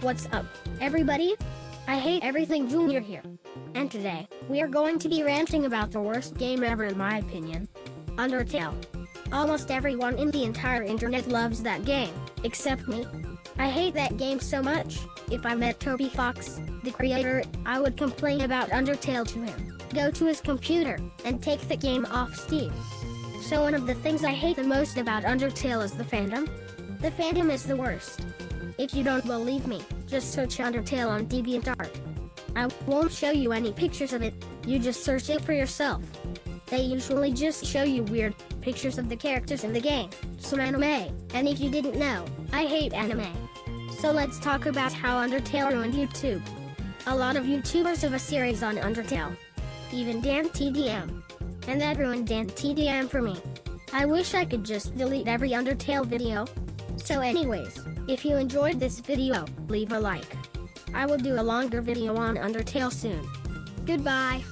What's up, everybody? I hate everything Junior here. And today, we are going to be ranting about the worst game ever in my opinion. Undertale. Almost everyone in the entire internet loves that game, except me. I hate that game so much. If I met Toby Fox, the creator, I would complain about Undertale to him, go to his computer, and take the game off Steam. So one of the things I hate the most about Undertale is the fandom. The fandom is the worst. If you don't believe me, just search Undertale on DeviantArt. I won't show you any pictures of it, you just search it for yourself. They usually just show you weird pictures of the characters in the game, some anime, and if you didn't know, I hate anime. So let's talk about how Undertale ruined YouTube. A lot of YouTubers have a series on Undertale. Even Dan TDM. And that ruined Dan TDM for me. I wish I could just delete every Undertale video. So anyways, if you enjoyed this video, leave a like. I will do a longer video on Undertale soon. Goodbye.